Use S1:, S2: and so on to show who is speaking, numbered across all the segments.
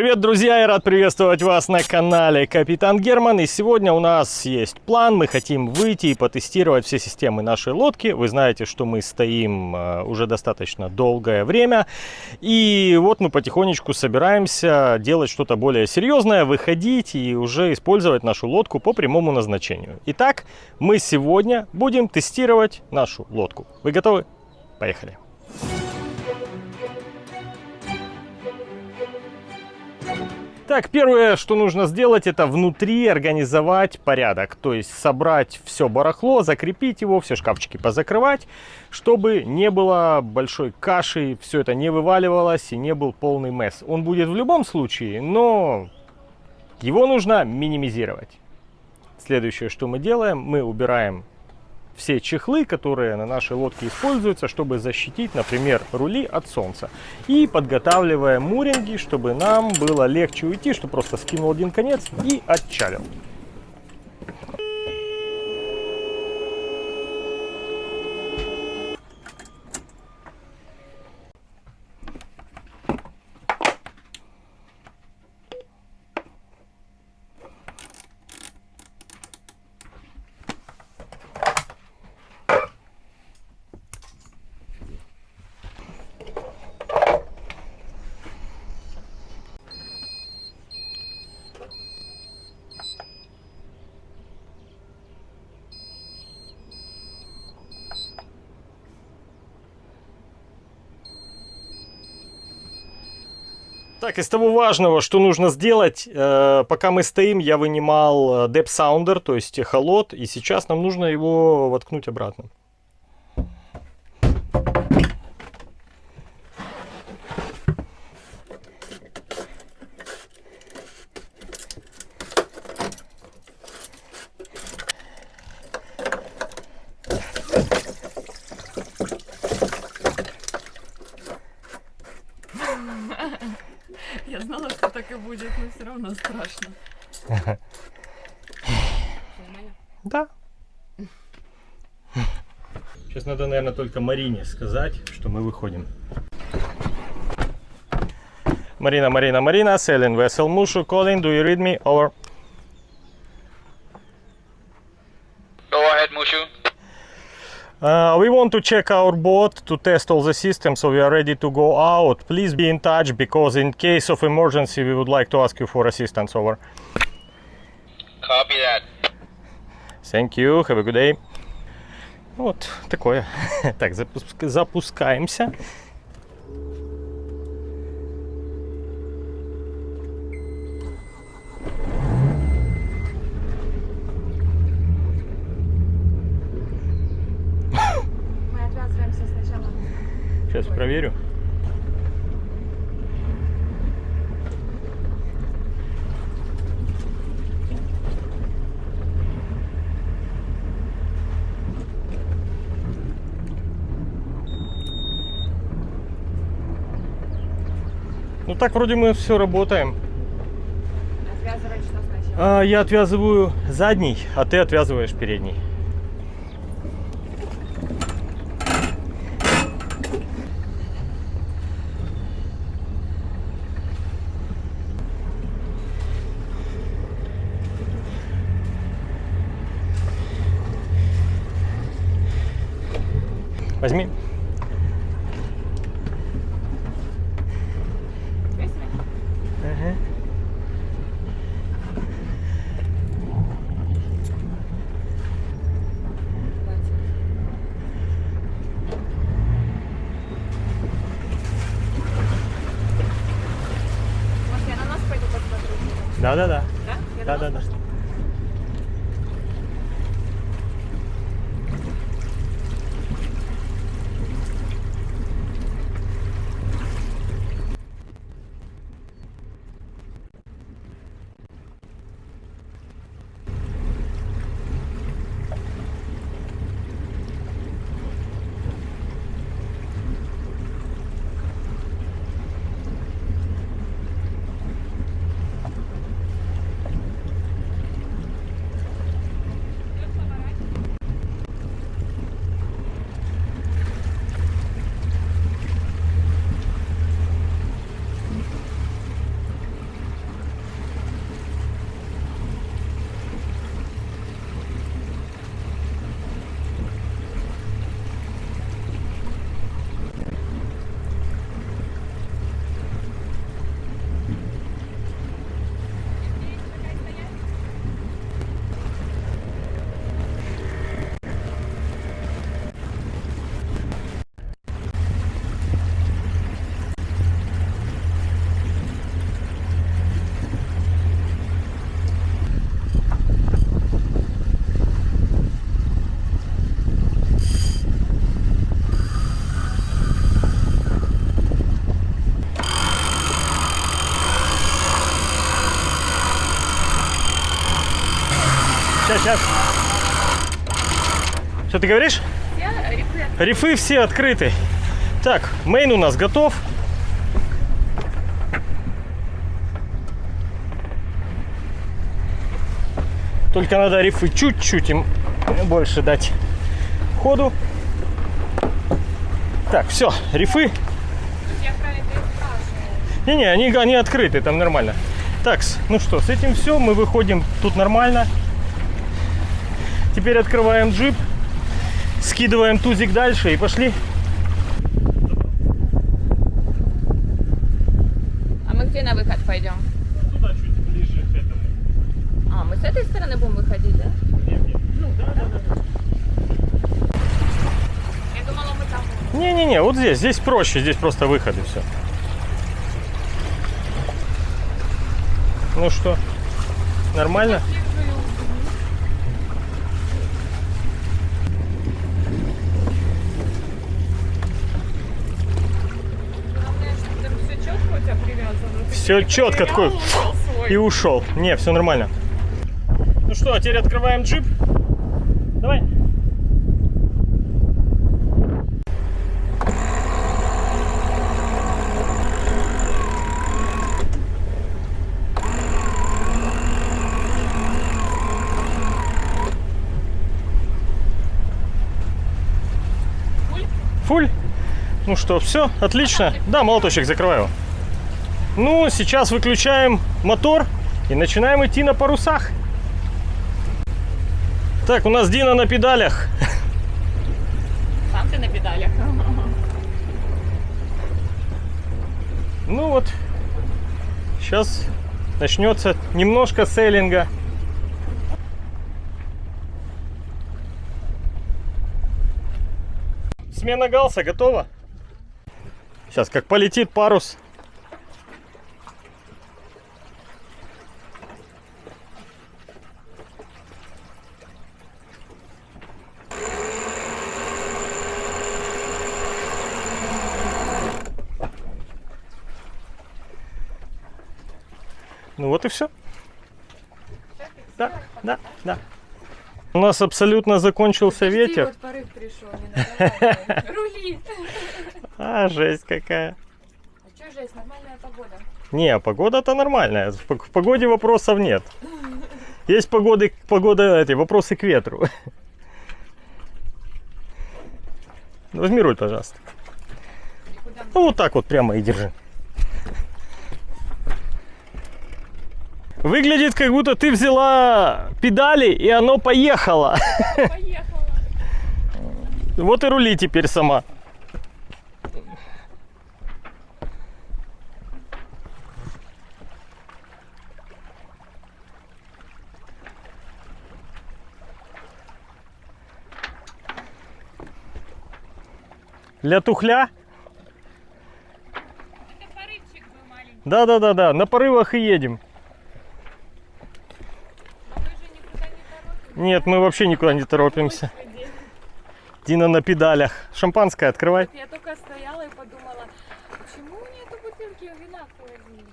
S1: Привет, друзья! Я рад приветствовать вас на канале Капитан Герман. И сегодня у нас есть план. Мы хотим выйти и потестировать все системы нашей лодки. Вы знаете, что мы стоим э, уже достаточно долгое время. И вот мы потихонечку собираемся делать что-то более серьезное, выходить и уже использовать нашу лодку по прямому назначению. Итак, мы сегодня будем тестировать нашу лодку. Вы готовы? Поехали! Так, первое, что нужно сделать, это внутри организовать порядок. То есть собрать все барахло, закрепить его, все шкафчики позакрывать, чтобы не было большой каши, все это не вываливалось и не был полный месс. Он будет в любом случае, но его нужно минимизировать. Следующее, что мы делаем, мы убираем все чехлы, которые на нашей лодке используются, чтобы защитить, например, рули от солнца. И подготавливаем муринги, чтобы нам было легче уйти, что просто скинул один конец и отчалил. Так, из того важного, что нужно сделать, э, пока мы стоим, я вынимал э, Depth Sounder, то есть эхолот, и сейчас нам нужно его воткнуть обратно.
S2: Так и будет, но все равно страшно.
S1: Да. Сейчас надо, наверное, только Марине сказать, что мы выходим. Марина, Марина, Марина, sailing vessel Mushu, calling, do you read me? Over. Uh, we want to check our boat to test all the systems, so we are ready to go out. Please be in touch, because in case of emergency, we would like to ask you for assistance. Over.
S3: Copy that.
S1: Thank you, have a good day. Вот такое. Так, запуск- запускаемся. Проверю. Ну так вроде мы все работаем.
S2: Отвязывать что сначала?
S1: А, я отвязываю задний, а ты отвязываешь передний. Возьми.
S2: Быстро?
S1: Ага.
S2: Хватит. Может, я на нас пойду посмотрю?
S1: Да-да-да.
S2: Да? Я
S1: сейчас. Что ты говоришь?
S2: Я рефлект.
S1: Рифы все открыты. Так, мейн у нас готов. Только надо рифы чуть-чуть им больше дать ходу. Так, все, рифы. Не-не, они, они открыты, там нормально. Так, ну что, с этим все, мы выходим тут нормально. Теперь открываем джип, скидываем тузик дальше и пошли.
S2: А мы где на выход пойдем?
S1: Туда чуть ближе к этому.
S2: А, мы с этой стороны будем выходить, да?
S1: Ну, да, да, да.
S2: Я думала, мы там будем.
S1: Не-не-не, вот здесь, здесь проще, здесь просто выход и все. Ну что, нормально?
S2: Главное, Все четко,
S1: такой и ушел. Не, все нормально. Ну что, теперь открываем джип. Давай.
S2: Фуль.
S1: Ну что, все, отлично. Да, молоточек, закрываю. Ну, сейчас выключаем мотор и начинаем идти на парусах. Так, у нас Дина на педалях.
S2: Сам ты на педалях.
S1: Ну вот, сейчас начнется немножко сейлинга. Смена галса готова? Сейчас как полетит парус. Вот и все. Да, да, да. У нас абсолютно закончился ветер.
S2: Вот порыв пришел, не Рули.
S1: А, жесть какая.
S2: А что жесть, нормальная погода.
S1: Не, погода-то нормальная. В пог- в погоде вопросов нет. Есть погоды, погода, эти, вопросы к ветру. Возьми руль, пожалуйста. Ну вот так вот прямо и держи. Выглядит, как будто ты взяла педали, и оно поехало.
S2: поехала?
S1: Вот и рули теперь сама. Для тухля?
S2: Это порывчик был маленький.
S1: Да-да-да-да, на порывах и едем.
S2: Но мы же никуда не торопимся.
S1: Нет, мы вообще никуда не торопимся. Дина на педалях. Шампанское открывай.
S2: Я только стояла и подумала, почему нету бутылки вина в холодильнике?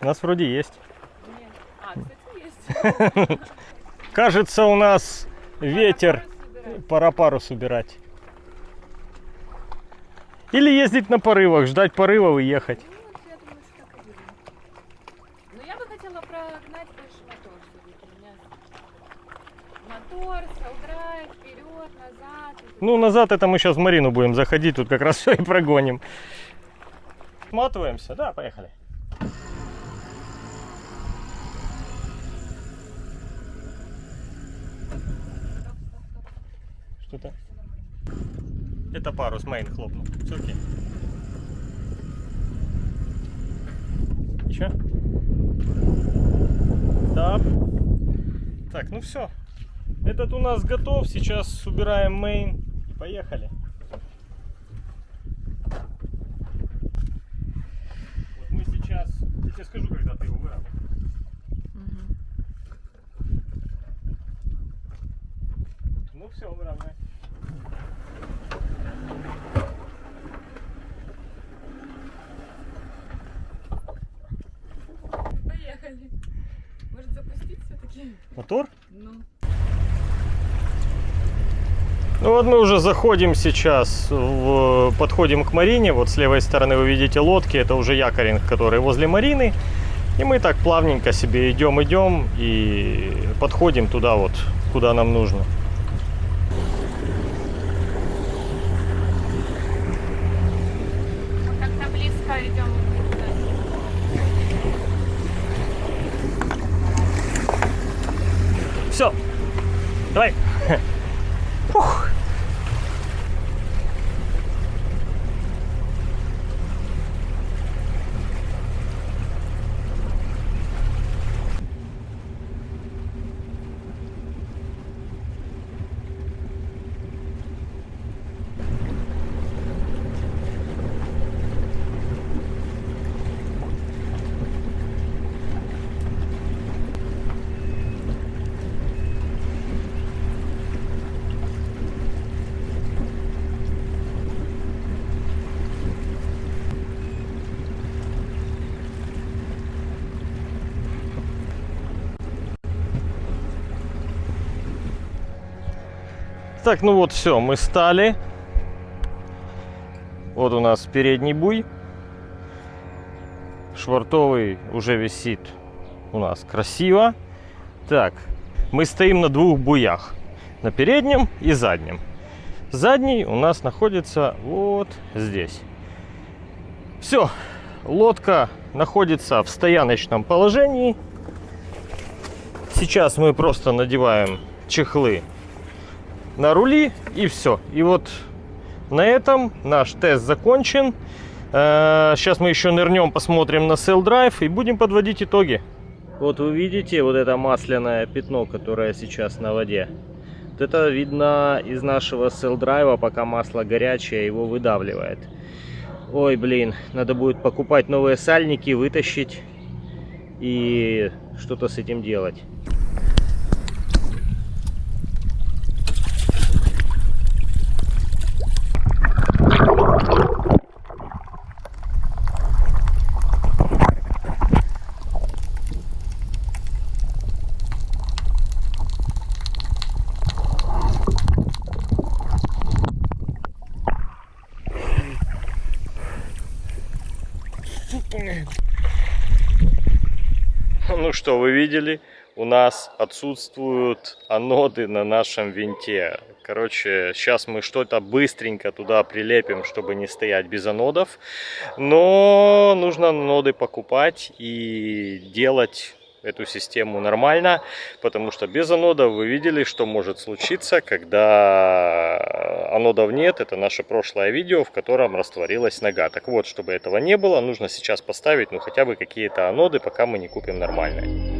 S1: У нас вроде есть.
S2: Нет. А, кстати, есть.
S1: Кажется, у нас ветер. Пора парус убирать. Или ездить на порывах, ждать порывов и ехать.
S2: Ну, вот я думаю, что так и будем. Но я бы хотела прогнать больше мотор все-таки. У меня мотор, saildrive, вперед, назад.
S1: Ну, назад это мы сейчас в марину будем заходить, тут как раз все и прогоним. Сматываемся, да, поехали. Что-то. Это парус, main хлопнул. Все окей. Еще? Да. Так, ну все. Этот у нас готов. Сейчас убираем main. и Поехали. Вот мы сейчас... Я тебе скажу, когда ты его выровнял. Ну все, выровняй.
S2: Поехали. Может запустить все-таки?
S1: Мотор?
S2: Ну.
S1: Ну вот мы уже заходим сейчас, в- подходим к Марине. Вот с левой стороны вы видите лодки, это уже якоринг, который возле Марины. И мы так плавненько себе идем, идем и подходим туда вот, куда нам нужно.
S2: Мы как-то близко идем.
S1: Все, давай. Фух. Так, ну вот все, мы стали. Вот у нас передний буй. Швартовый уже висит у нас красиво. Так, мы стоим на двух буях. На переднем и заднем. Задний у нас находится вот здесь. Все, лодка находится в стояночном положении. Сейчас мы просто надеваем чехлы на рули и все. И вот на этом наш тест закончен. Э, Сейчас мы еще нырнем, посмотрим на Sail Drive и будем подводить итоги. Вот вы видите вот это масляное пятно, которое сейчас на воде. Вот это видно из нашего Sail Drive, пока масло горячее, его выдавливает. Ой, блин, надо будет покупать новые сальники, вытащить и что-то с этим делать. Ну что, вы видели? У нас отсутствуют аноды на нашем винте. Короче, сейчас мы что-то быстренько туда прилепим, чтобы не стоять без анодов. Но нужно аноды покупать и делать эту систему нормально, потому что без анодов вы видели, что может случиться, когда анодов нет. Это наше прошлое видео, в котором растворилась нога. Так вот, чтобы этого не было, нужно сейчас поставить ну хотя бы какие-то аноды, пока мы не купим нормальные.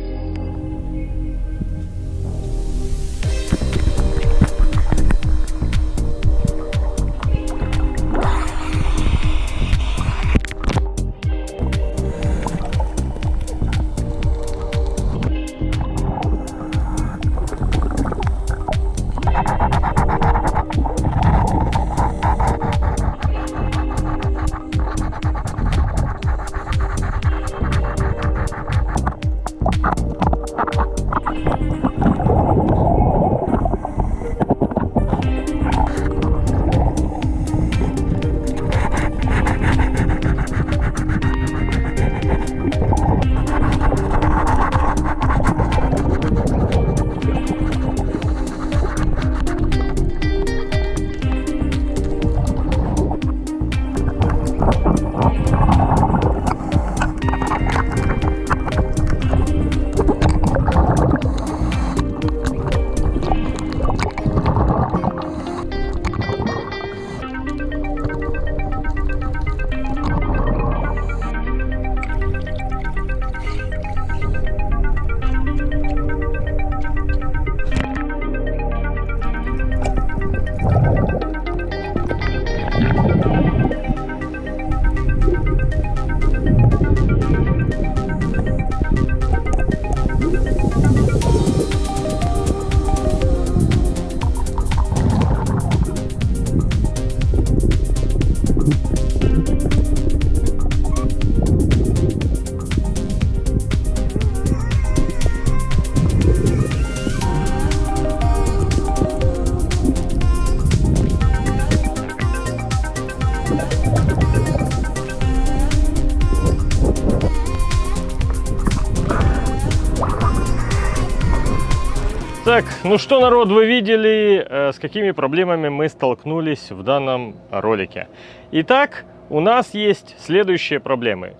S1: Ну что, народ, вы видели, э, с какими проблемами мы столкнулись в данном ролике. Итак, у нас есть следующие проблемы.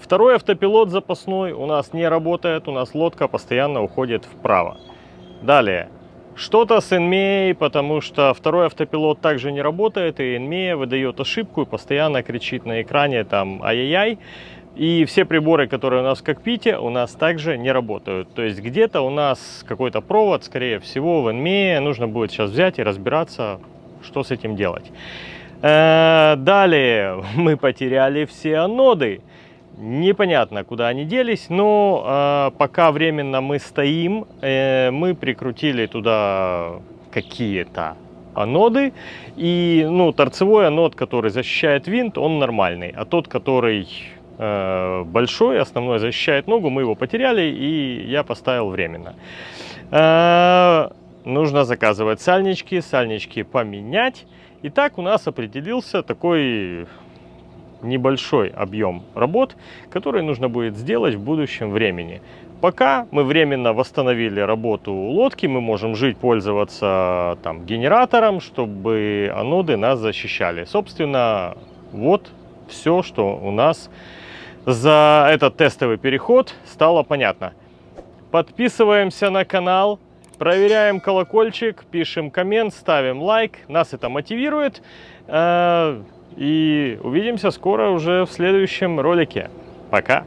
S1: Второй автопилот запасной у нас не работает, у нас лодка постоянно уходит вправо. Далее, что-то с NMEA, потому что второй автопилот также не работает, и NMEA выдает ошибку и постоянно кричит на экране там ай-яй-яй. И все приборы, которые у нас в кокпите, у нас также не работают. То есть где-то у нас какой-то провод, скорее всего, в NMEA. Нужно будет сейчас взять и разбираться, что с этим делать. Э, далее мы потеряли все аноды. Непонятно, куда они делись, но э, пока временно мы стоим, э, мы прикрутили туда какие-то аноды. И ну, торцевой анод, который защищает винт, он нормальный. А тот, который большой, основной защищает ногу, мы его потеряли, и я поставил временно. Э, нужно заказывать сальнички, сальнички поменять. Итак, у нас определился такой небольшой объем работ, который нужно будет сделать в будущем времени. Пока мы временно восстановили работу лодки, мы можем жить, пользоваться там, генератором, чтобы аноды нас защищали. Собственно, вот все, что у нас за этот тестовый переход стало понятно. Подписываемся на канал, проверяем колокольчик, пишем коммент, ставим лайк. Нас это мотивирует. Э, и увидимся скоро уже в следующем ролике. Пока!